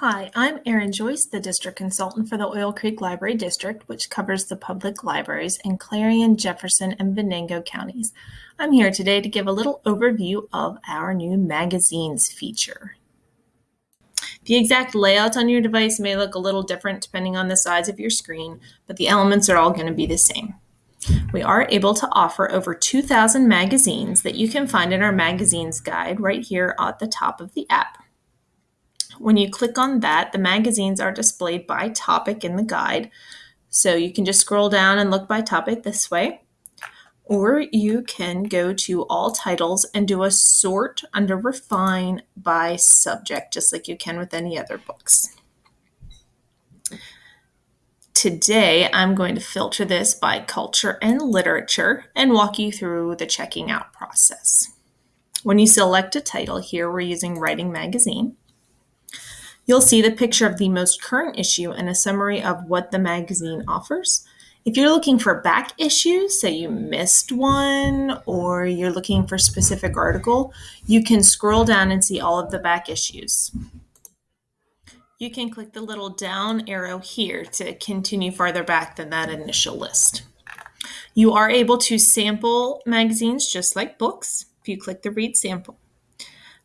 Hi, I'm Erin Joyce, the District Consultant for the Oil Creek Library District, which covers the public libraries in Clarion, Jefferson, and Venango counties. I'm here today to give a little overview of our new magazines feature. The exact layout on your device may look a little different depending on the size of your screen, but the elements are all going to be the same. We are able to offer over 2,000 magazines that you can find in our magazines guide right here at the top of the app. When you click on that, the magazines are displayed by topic in the guide. So you can just scroll down and look by topic this way. Or you can go to all titles and do a sort under refine by subject, just like you can with any other books. Today, I'm going to filter this by culture and literature and walk you through the checking out process. When you select a title here, we're using Writing Magazine. You'll see the picture of the most current issue and a summary of what the magazine offers. If you're looking for back issues, say you missed one or you're looking for a specific article, you can scroll down and see all of the back issues. You can click the little down arrow here to continue farther back than that initial list. You are able to sample magazines just like books if you click the read sample.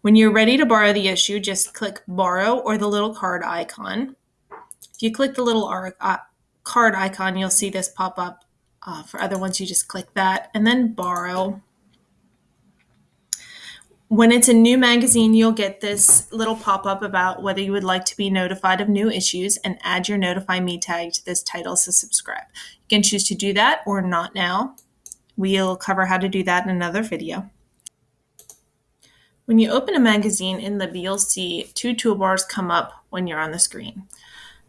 When you're ready to borrow the issue, just click borrow or the little card icon. If you click the little uh, card icon, you'll see this pop up. Uh, for other ones, you just click that and then borrow. When it's a new magazine, you'll get this little pop up about whether you would like to be notified of new issues and add your Notify Me tag to this title to subscribe. You can choose to do that or not now. We'll cover how to do that in another video. When you open a magazine in Libby, you'll see two toolbars come up when you're on the screen.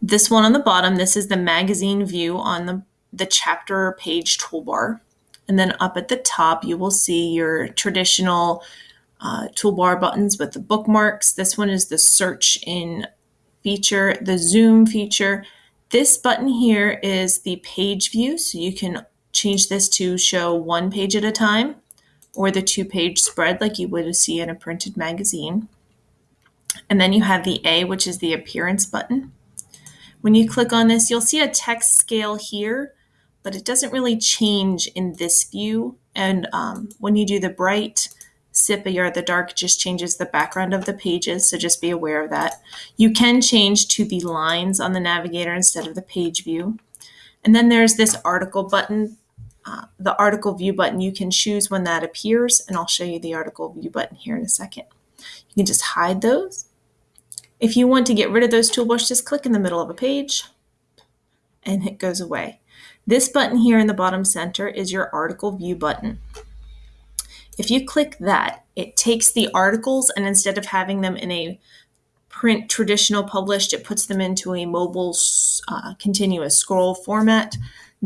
This one on the bottom, this is the magazine view on the, the chapter page toolbar. And then up at the top, you will see your traditional uh, toolbar buttons with the bookmarks. This one is the search in feature, the zoom feature. This button here is the page view, so you can change this to show one page at a time or the two page spread like you would see in a printed magazine. And then you have the A, which is the appearance button. When you click on this, you'll see a text scale here, but it doesn't really change in this view. And um, when you do the bright, sepia or the dark just changes the background of the pages, so just be aware of that. You can change to the lines on the navigator instead of the page view. And then there's this article button the article view button, you can choose when that appears, and I'll show you the article view button here in a second. You can just hide those. If you want to get rid of those toolbars, just click in the middle of a page and it goes away. This button here in the bottom center is your article view button. If you click that, it takes the articles and instead of having them in a print traditional published, it puts them into a mobile uh, continuous scroll format.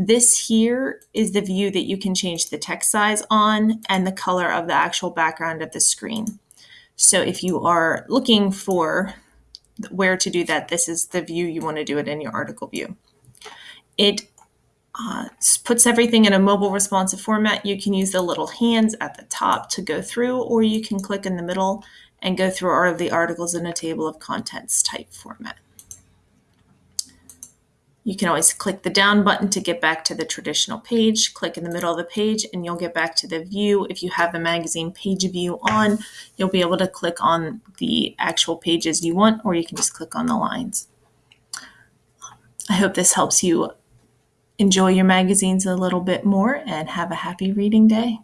This here is the view that you can change the text size on and the color of the actual background of the screen. So if you are looking for where to do that, this is the view you want to do it in your article view. It uh, puts everything in a mobile responsive format. You can use the little hands at the top to go through, or you can click in the middle and go through all of the articles in a table of contents type format. You can always click the down button to get back to the traditional page. Click in the middle of the page and you'll get back to the view. If you have the magazine page view on, you'll be able to click on the actual pages you want, or you can just click on the lines. I hope this helps you enjoy your magazines a little bit more and have a happy reading day.